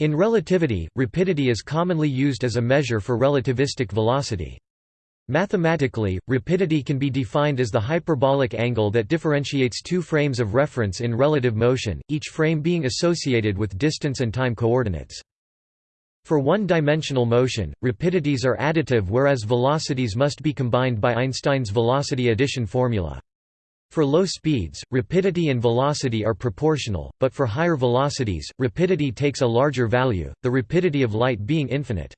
In relativity, rapidity is commonly used as a measure for relativistic velocity. Mathematically, rapidity can be defined as the hyperbolic angle that differentiates two frames of reference in relative motion, each frame being associated with distance and time coordinates. For one-dimensional motion, rapidities are additive whereas velocities must be combined by Einstein's velocity addition formula. For low speeds, rapidity and velocity are proportional, but for higher velocities, rapidity takes a larger value, the rapidity of light being infinite.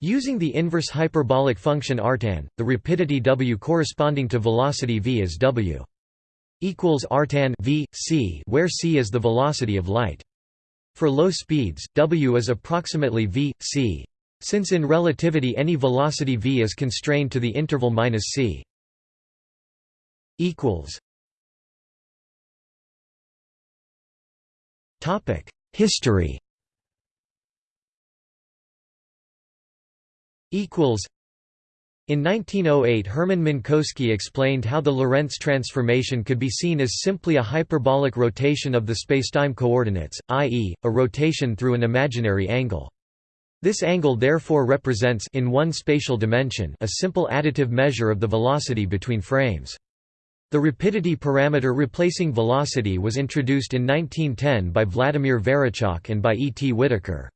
Using the inverse hyperbolic function artan, the rapidity w corresponding to velocity v is w equals artan v c, where c is the velocity of light. For low speeds, w is approximately v c. Since in relativity any velocity v is constrained to the interval minus c. Equals. Topic: History. equals In 1908 Hermann Minkowski explained how the Lorentz transformation could be seen as simply a hyperbolic rotation of the spacetime coordinates, i.e., a rotation through an imaginary angle. This angle therefore represents in one spatial dimension a simple additive measure of the velocity between frames. The rapidity parameter replacing velocity was introduced in 1910 by Vladimir Varićak and by E. T. Whittaker.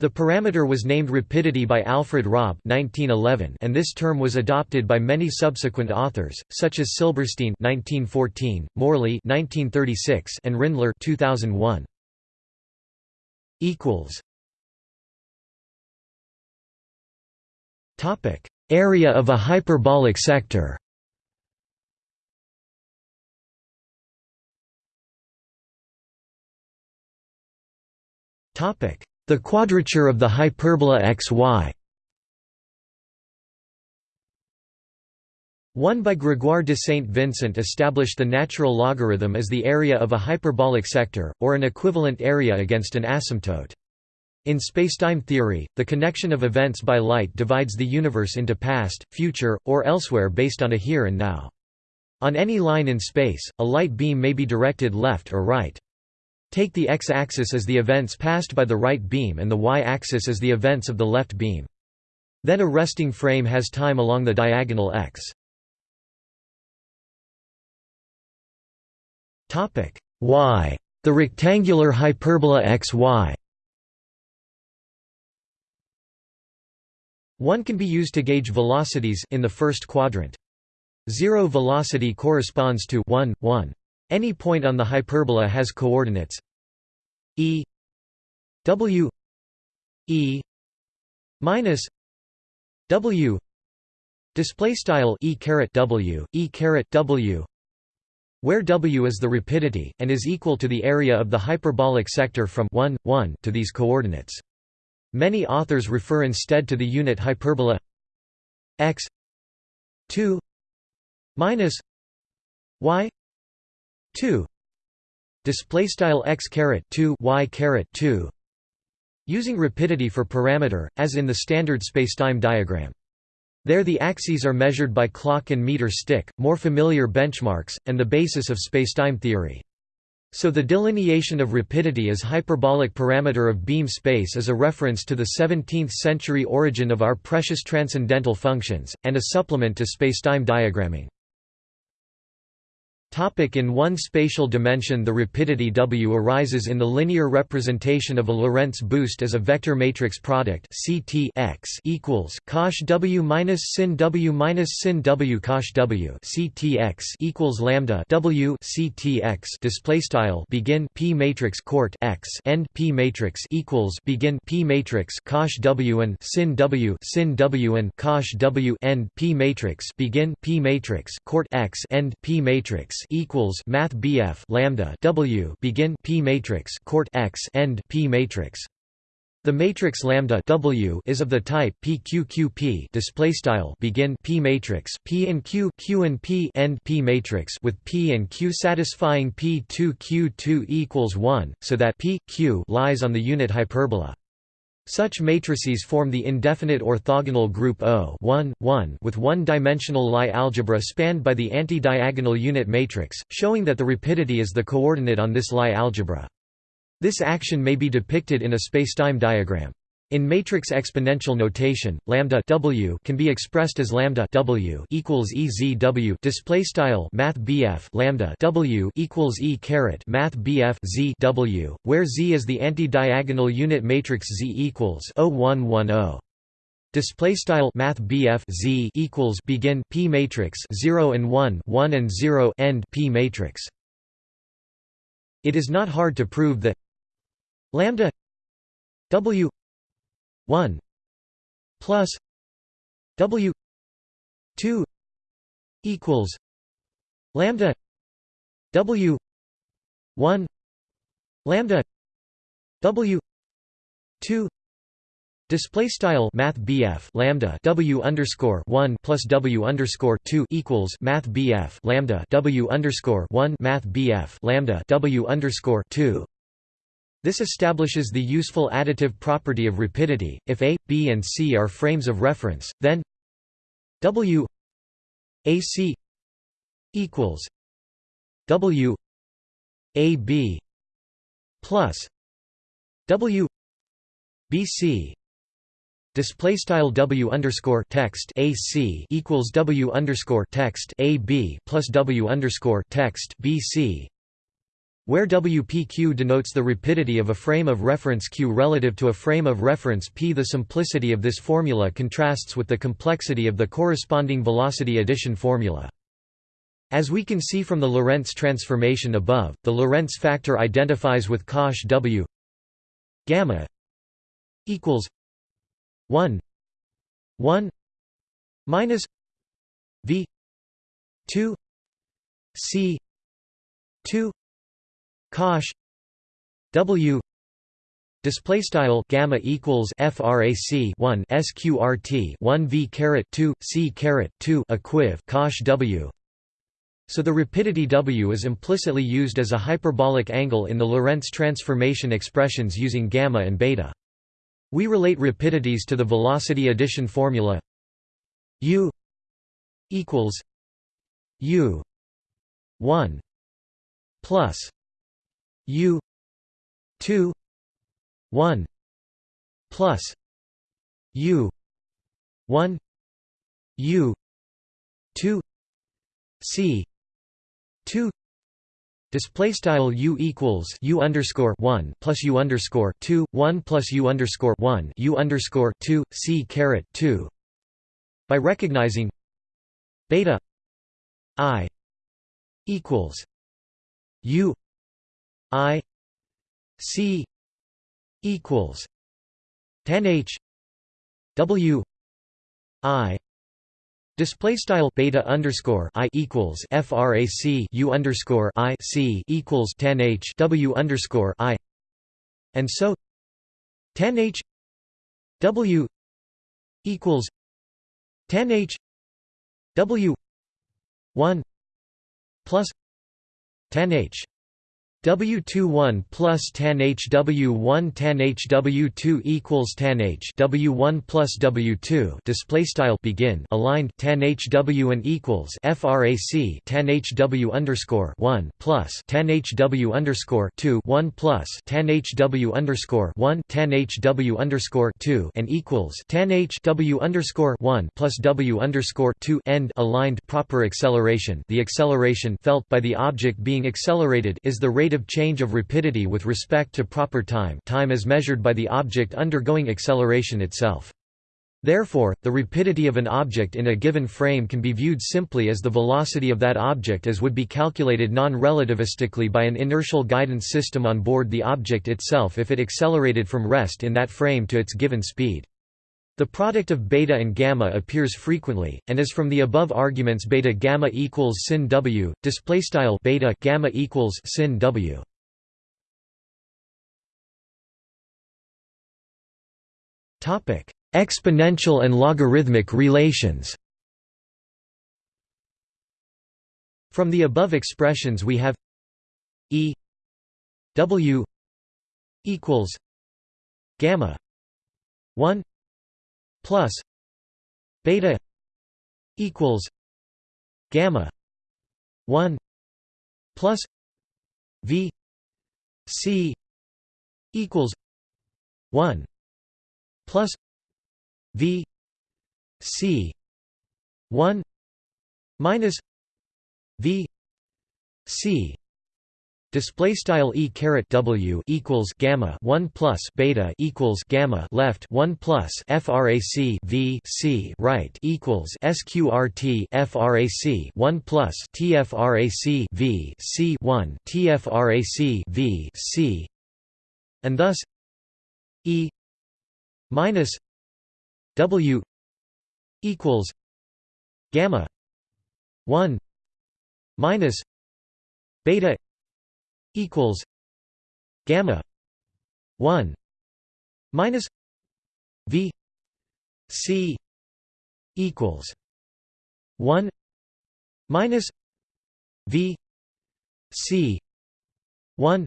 The parameter was named rapidity by Alfred Robb 1911 and this term was adopted by many subsequent authors, such as Silberstein 1914, Morley 1936 and Rindler 2001. Area of a hyperbolic sector the quadrature of the hyperbola xy 1 by Grégoire de Saint Vincent established the natural logarithm as the area of a hyperbolic sector, or an equivalent area against an asymptote. In spacetime theory, the connection of events by light divides the universe into past, future, or elsewhere based on a here and now. On any line in space, a light beam may be directed left or right. Take the x-axis as the events passed by the right beam and the y-axis as the events of the left beam. Then a resting frame has time along the diagonal x. y. The rectangular hyperbola xy One can be used to gauge velocities in the first quadrant. Zero velocity corresponds to 1, 1. Any point on the hyperbola has coordinates. E w e minus w display style e caret w e caret w where w is the rapidity and is equal to the area of the hyperbolic sector from 1 1 to these coordinates. Many authors refer instead to the unit hyperbola x 2 minus y 2 display style x caret 2 y caret 2 using rapidity for parameter as in the standard spacetime diagram. There the axes are measured by clock and meter stick more familiar benchmarks and the basis of spacetime theory. So the delineation of rapidity as hyperbolic parameter of beam space is a reference to the 17th century origin of our precious transcendental functions and a supplement to spacetime diagramming in one spatial dimension the rapidity w arises in the linear representation of a Lorentz boost as a vector matrix product CT x equals cosh w minus sin w minus sin w cosh w CTX equals lambda w CTX display style begin P matrix court x end P matrix equals begin P matrix cosh w and sin w sin w and cosh w end P matrix begin P matrix court x end P matrix equals math BF lambda W begin P matrix court X end P matrix. The matrix lambda W is of the type PQQP display style begin P matrix P and Q Q and P end P matrix with P and Q satisfying P2 Q2 equals 1 so that P Q lies on the unit hyperbola such matrices form the indefinite orthogonal group O with one-dimensional Lie algebra spanned by the anti-diagonal unit matrix, showing that the rapidity is the coordinate on this Lie algebra. This action may be depicted in a spacetime diagram. In matrix exponential notation, lambda w can be expressed as lambda w equals ezw display style math bf lambda w equals e caret math bf z w, where z is the anti-diagonal unit matrix z equals 0110. Display style math z equals begin p matrix 0 and 1 1 and 0 end p matrix. It is not hard to prove that lambda w 1 plus W 2 equals lambda W 1 lambda W 2 Display style Math BF lambda W underscore one plus W underscore two equals Math BF lambda W underscore one Math BF lambda W underscore two this establishes the useful additive property of rapidity. If A, B, and C are frames of reference, then W AC equals W AB plus W BC display style W underscore text AC equals W underscore text AB plus W underscore text BC where WPQ denotes the rapidity of a frame of reference Q relative to a frame of reference P. The simplicity of this formula contrasts with the complexity of the corresponding velocity addition formula. As we can see from the Lorentz transformation above, the Lorentz factor identifies with cosh W gamma equals 1 1 minus V 2 C 2 cosh w. Display style gamma equals frac 1 sqrt 1 v caret 2 c caret 2 equiv cosh w. So the rapidity w is implicitly used as a hyperbolic angle in the Lorentz transformation expressions using gamma and beta. We relate rapidities to the velocity addition formula u equals u 1 plus U two one plus U one U two C two Display style u equals u underscore one plus u underscore two one plus u underscore one u underscore two c caret two. By recognizing beta i equals u I C equals tan H W I Display style beta underscore i equals frac u underscore i c equals tan h w underscore i, and so 10 h w equals tan h w one plus tan h W21 plus tan HW1 tan HW2 equals tan H W1 plus W2 display style begin. Aligned. Tan HW and equals frac tan HW underscore 1 plus tan HW underscore 2 1 plus tan HW underscore 1 tan HW underscore 2 and equals tan HW underscore 1 plus W underscore 2 end. Aligned. Proper acceleration. The acceleration felt by the object being accelerated is the rate change of rapidity with respect to proper time time as measured by the object undergoing acceleration itself. Therefore, the rapidity of an object in a given frame can be viewed simply as the velocity of that object as would be calculated non-relativistically by an inertial guidance system on board the object itself if it accelerated from rest in that frame to its given speed. The product of beta and gamma appears frequently, and as from the above arguments beta gamma equals sin w, display style beta gamma equals sin w. Topic: Exponential and logarithmic relations. From the above expressions we have e w equals gamma 1 plus beta equals gamma 1 plus v c equals 1 plus v c 1 minus v c Display style e caret w equals gamma one plus beta equals gamma left one plus frac v c right equals sqrt frac one plus tfrac v c one tfrac v c, and thus e minus w equals gamma one minus beta equals gamma 1 minus v c equals 1 minus v c 1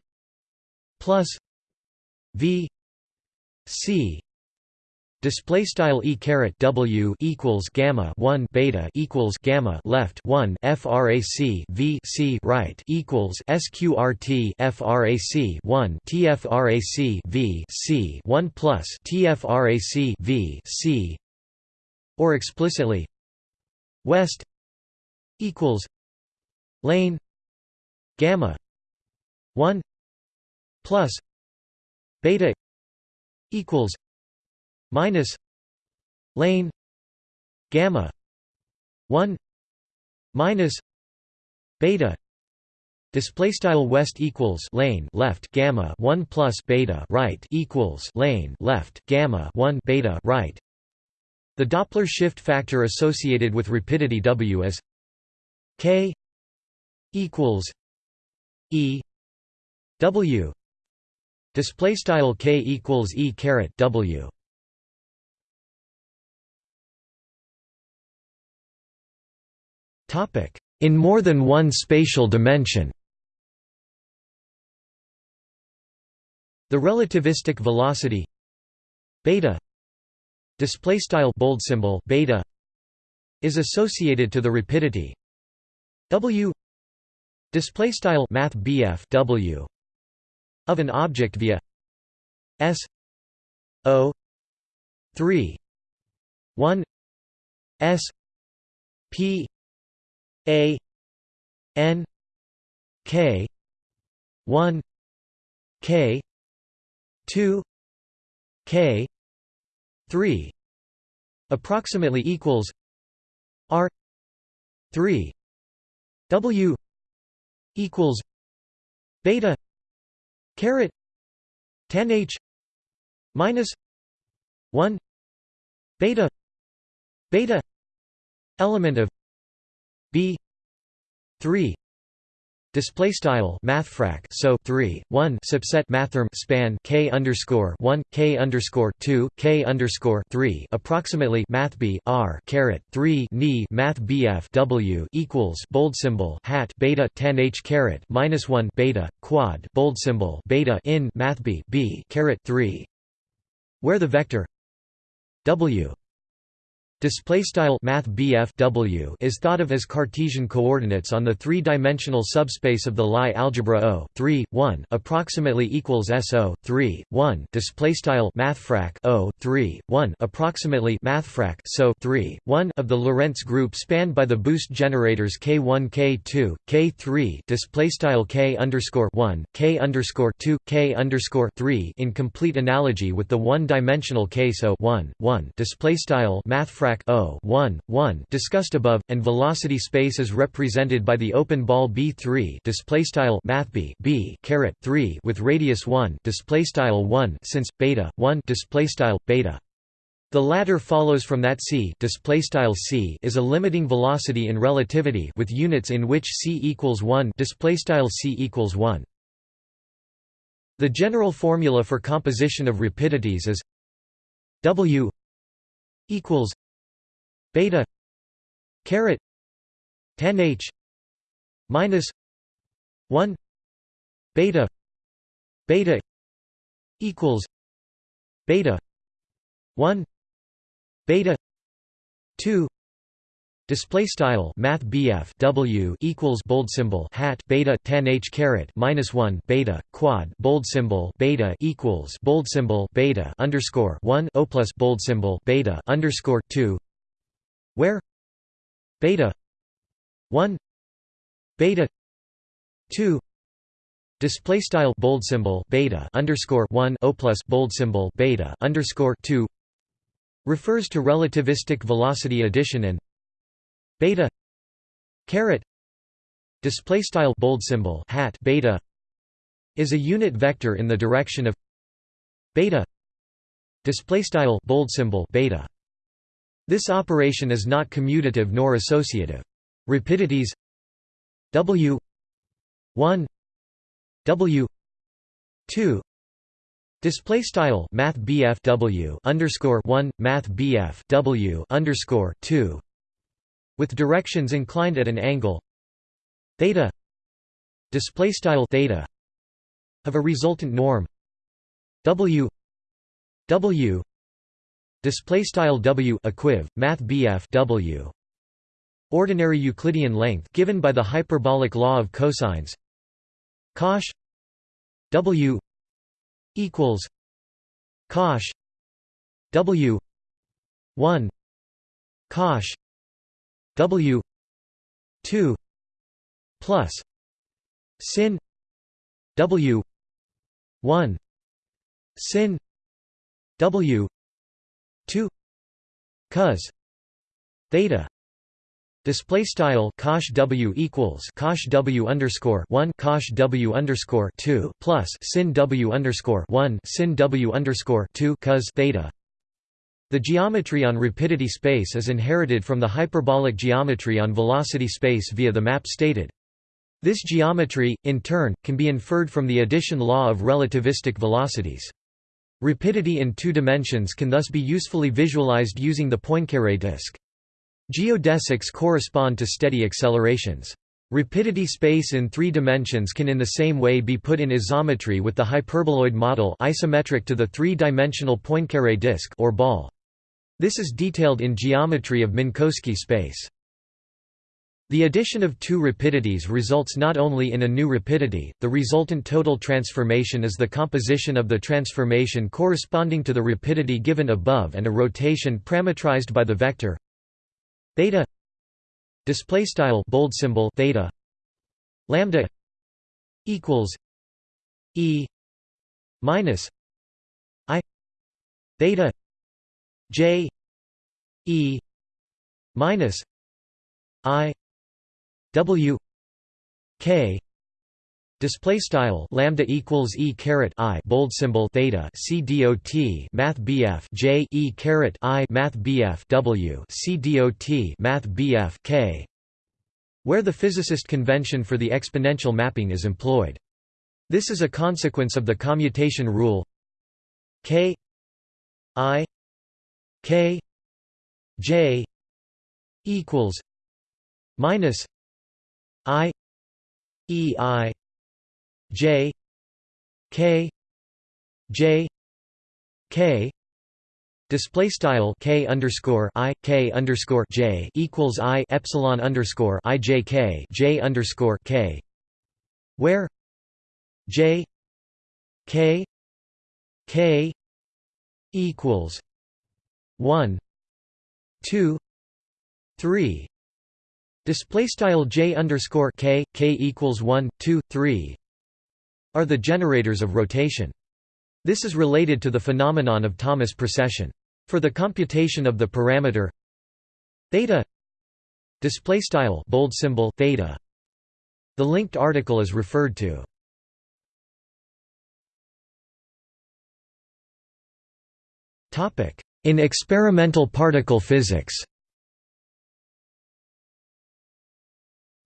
plus v c Display style e caret w equals gamma one beta equals gamma left one frac v c right equals sqrt frac one tfrac v c one plus tfrac v c or explicitly west equals lane gamma one plus beta equals minus lane gamma 1 minus beta display style west equals lane left gamma 1 plus beta right equals lane left gamma 1 beta right. The doppler shift factor associated with rapidity w is k equals e w display style k equals e caret w In more than one spatial dimension. The relativistic velocity. Beta. Display style bold symbol beta is associated to the rapidity. W. Display style math w of an object via s o 3 1 s p a N K one K two K three approximately equals R three W equals beta caret tan H minus one beta beta element of b. 3 display style mathfrak so 3 1 subset mathrm span k underscore 1 k underscore 2 k underscore 3 approximately math b r caret 3 ni math bf w equals bold symbol hat beta 10 h caret minus 1 beta quad bold symbol beta in math b b caret 3 where the vector w Display style math w is thought of as Cartesian coordinates on the three-dimensional subspace of the Lie algebra O 3 1 approximately equals SO 3 1 display style mathfrak O 3 1 approximately mathfrak so 3 1 of the Lorentz group spanned by the boost generators K1 K2 K3 display style K underscore 1 K underscore 2 K underscore 3 in complete analogy with the one-dimensional case O 1 1 display style mathfrak frac O 1 1 discussed above, and velocity space is represented by the open ball B3 display style math B B caret 3 with radius 1 display style 1 since beta 1 display style beta. The latter follows from that c display style c is a limiting velocity in relativity with units in which c equals 1 display style c equals 1. The general formula for composition of rapidities is w equals beta caret 10 h minus 1 beta beta equals beta 1 beta 2 Display style Math BF W equals bold symbol hat beta ten h caret minus one beta quad bold symbol beta equals bold symbol beta underscore one O plus bold symbol beta underscore two where beta one beta two display style bold symbol beta underscore one O plus bold symbol beta underscore two refers to relativistic velocity addition and beta caret display style bold symbol hat beta is a unit vector in the direction of beta display style bold symbol beta this operation is not commutative nor associative. Rapidities w 1 w 2 Display style Math W underscore one Math W underscore two with directions inclined at an angle theta display style theta of a resultant norm w w display style w equiv math bf w. Ordinary euclidean length given by the hyperbolic law of cosines. Cosh. W. Equals. Cosh. W. 1 cosh. W. two. Plus. Sin. W. one. Sin. W two cos theta Display style cosh w equals cosh w underscore one cosh w underscore two plus sin w underscore one sin w underscore two cos theta the geometry on rapidity space is inherited from the hyperbolic geometry on velocity space via the map stated. This geometry, in turn, can be inferred from the addition law of relativistic velocities. Rapidity in two dimensions can thus be usefully visualized using the Poincaré disk. Geodesics correspond to steady accelerations. Rapidity space in three dimensions can in the same way be put in isometry with the hyperboloid model isometric to the three-dimensional Poincaré disk or ball. This is detailed in geometry of Minkowski space. The addition of two rapidities results not only in a new rapidity, the resultant total transformation is the composition of the transformation corresponding to the rapidity given above and a rotation parametrized by the vector theta display style bold symbol theta lambda equals e minus i theta J E minus I W K Display style lambda equals e caret i bold symbol theta c dot math bf j e caret i math bf w c dot math bf k, where the physicist convention for the exponential mapping is employed. This is a consequence of the commutation rule k i K J equals minus I E I J K J K Display style k underscore i k underscore j equals i epsilon underscore i j k j underscore k, where j k k equals 1 2 3 display style j underscore k k equals 1 2 3 are the generators of rotation. This is related to the phenomenon of Thomas precession. For the computation of the parameter theta display style bold symbol theta the linked article is referred to. Topic in experimental particle physics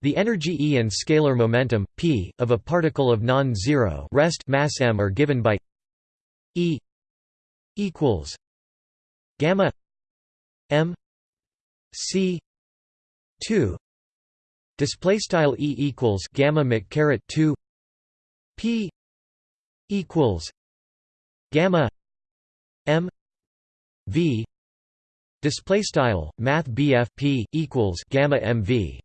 The energy E and scalar momentum, p, of a particle of non-zero rest mass m are given by E equals gamma m c 2 display style E equals gamma mc caret 2 p equals gamma m v Display style Math p equals gamma mv.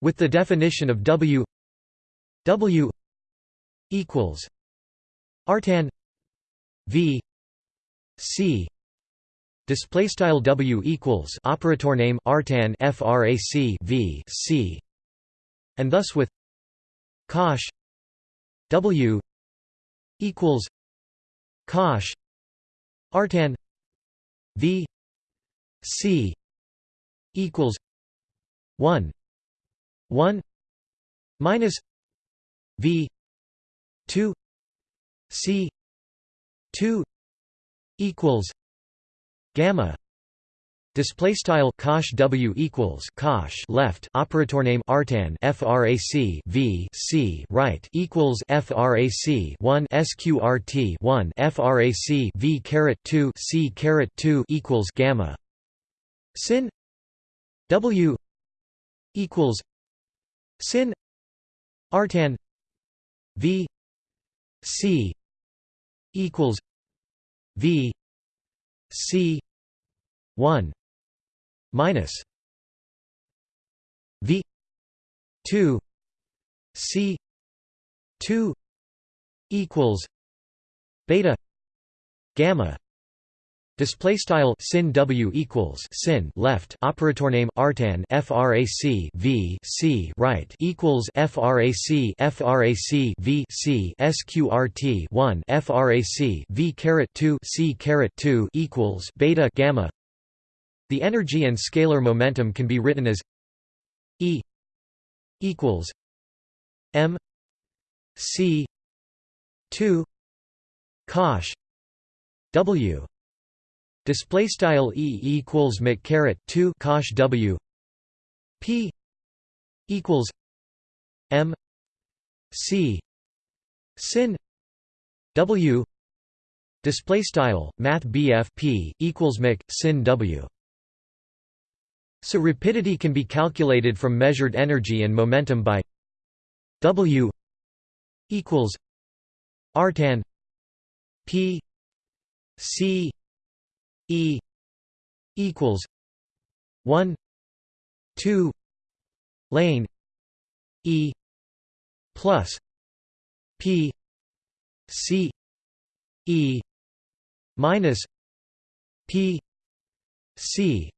With the definition of W W equals artan V C. Display style W equals operator name artan frac V C. And thus with cosh W equals cosh artan V C equals one one minus V two C two equals gamma Display style cosh W equals cosh left operator name artan frac v c right equals frac 1 sqrt 1 frac v caret 2 c caret 2 equals gamma sin W equals sin. Artan. V. C. Equals. V. C. 1 minus. V. 2 c. 2 equals. Beta. Gamma Display style sin w equals sin left operator name artan frac v c right equals frac frac v c sqrt 1 frac v caret 2 c caret 2 equals beta gamma. The energy and scalar momentum can be written as E equals M C two cosh W display style E equals mc caret 2 cosh W. P equals M C sin W. Display style math P equals mc sin W. So rapidity can be calculated from measured energy and momentum by W equals artan P C E equals one two lane E plus P C E minus P C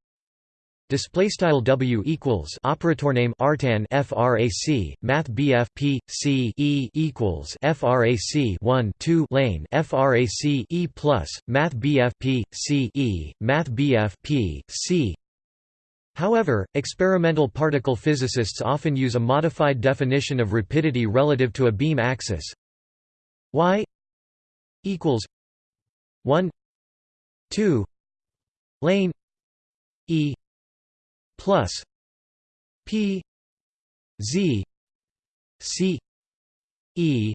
Display style W equals operator name artan frac Math BF P C E equals frac 1 2 lane frac E plus Math BF P C E Math BF P C. However, experimental particle physicists often use a modified definition of rapidity relative to a beam axis. Y equals 1 2 lane E plus P Z C E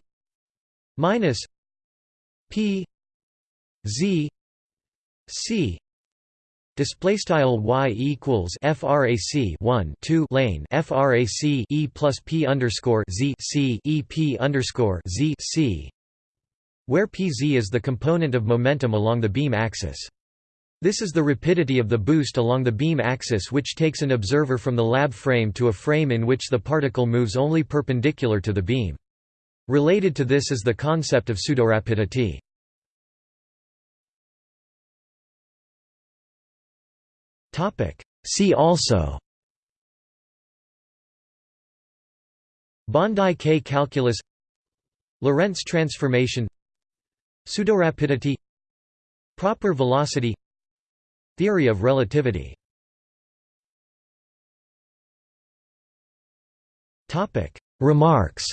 minus P Z C Display style y equals frac 1 2 lane frac e plus p underscore z c e p underscore z c, where pz is the component of momentum along the beam axis. This is the rapidity of the boost along the beam axis which takes an observer from the lab frame to a frame in which the particle moves only perpendicular to the beam. Related to this is the concept of pseudorapidity. See also Bondi K calculus Lorentz transformation Pseudorapidity Proper velocity Theory of relativity Remarks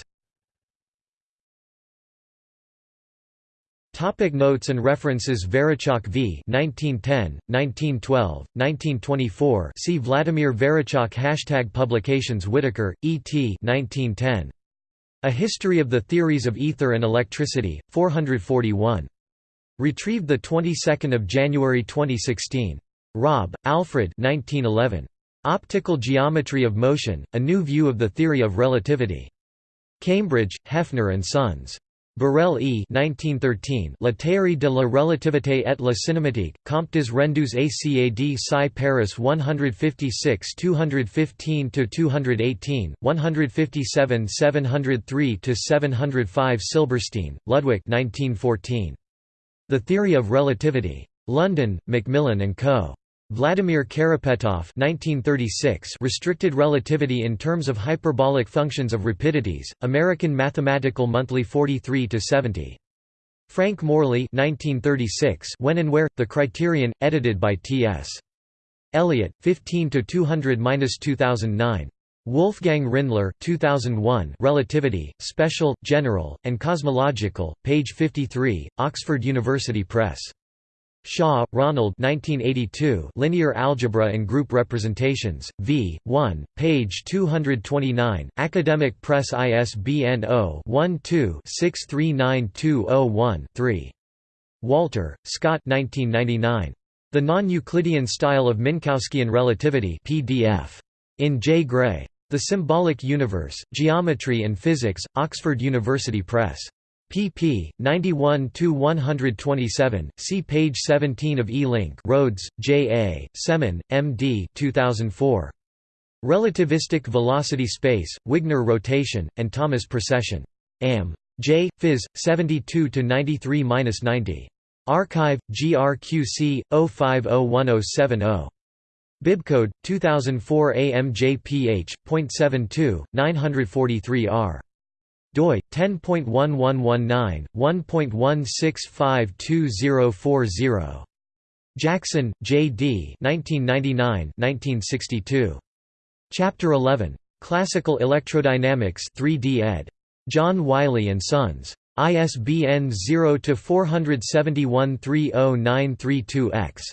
Topic notes and references Varićak v. 1910, 1912, 1924 see Vladimir Varićak Hashtag Publications Whittaker, E.T. 1910. A History of the Theories of Ether and Electricity, 441. Retrieved the 22nd of January 2016. Robb, Alfred 1911. Optical Geometry of Motion: A New View of the Theory of Relativity. Cambridge, Heffer and Sons. Borel E. 1913 La théorie de la relativité et la cinématique, Comte des rendus ACAD Sci Paris 156 215–218, 157 703–705 Silberstein, Ludwig 1914. The Theory of Relativity. London, Macmillan & Co. Vladimir Karapetoff 1936 Restricted Relativity in Terms of Hyperbolic Functions of Rapidities, American Mathematical Monthly 43–70. Frank Morley 1936 When and Where, The Criterion, edited by T.S. Eliot, 15–200–2009. Wolfgang Rindler 2001 Relativity, Special, General, and Cosmological, page 53, Oxford University Press. Shaw, Ronald 1982 Linear Algebra and Group Representations, v. 1, page 229, Academic Press ISBN 0-12-639201-3. Walter, Scott 1999. The Non-Euclidean Style of Minkowskian Relativity PDF. In J. Gray. The Symbolic Universe, Geometry and Physics, Oxford University Press pp. 91–127, see page 17 of E-Link Rhodes, J. A., Semon, M. D. 2004. Relativistic Velocity Space, Wigner Rotation, and Thomas Precession. Am. J. Phys. 72–93–90. Archive, GRQC, 05010770. Bibcode, 2004 AMJPH.72, 943R doi 10.1119 1.1652040 Jackson, J. D. 1999-1962. Chapter 11. Classical Electrodynamics 3D ed. John Wiley and Sons. ISBN 0 471 30932 X.